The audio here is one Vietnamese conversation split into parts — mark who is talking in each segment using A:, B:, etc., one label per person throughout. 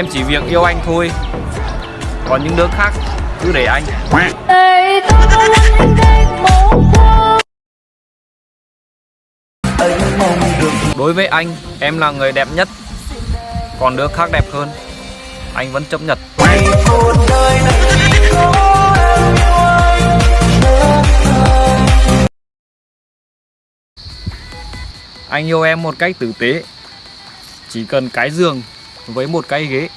A: Em chỉ việc yêu anh thôi. Còn những đứa khác cứ để anh. Đối với anh em là người đẹp nhất. Còn đứa khác đẹp hơn Anh vẫn chấp nhận. Anh yêu em một cách tử tế. Chỉ cần cái giường với một cái ghế.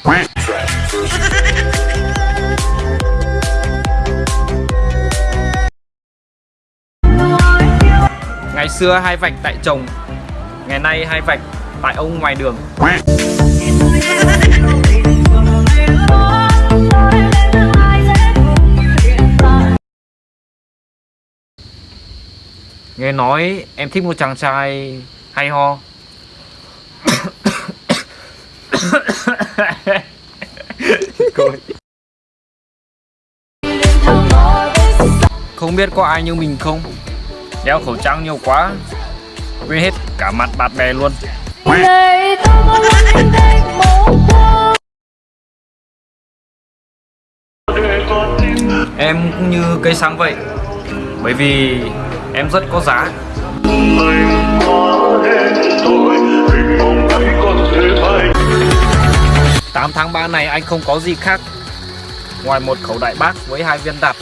A: Ngày xưa hai vạch tại chồng, Ngày nay hai vạch tại ông ngoài đường. Nghe nói em thích một chàng trai hay ho? Không biết có ai như mình không? Đeo khẩu trang nhiều quá Quên hết cả mặt bạn bè luôn. Em cũng như cây xăng vậy Bởi vì em rất có giá 8 tháng 3 này anh không có gì khác Ngoài một khẩu đại bác với hai viên đạn.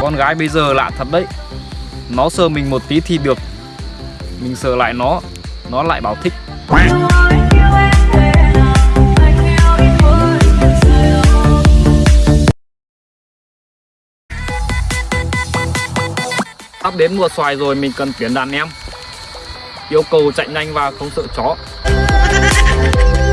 A: Con gái bây giờ lạ thật đấy. Nó sờ mình một tí thì được. Mình sờ lại nó Nó lại bảo thích. Sắp đến mùa xoài rồi, mình cần tuyển đàn em. Yêu cầu chạy nhanh và không sợ chó.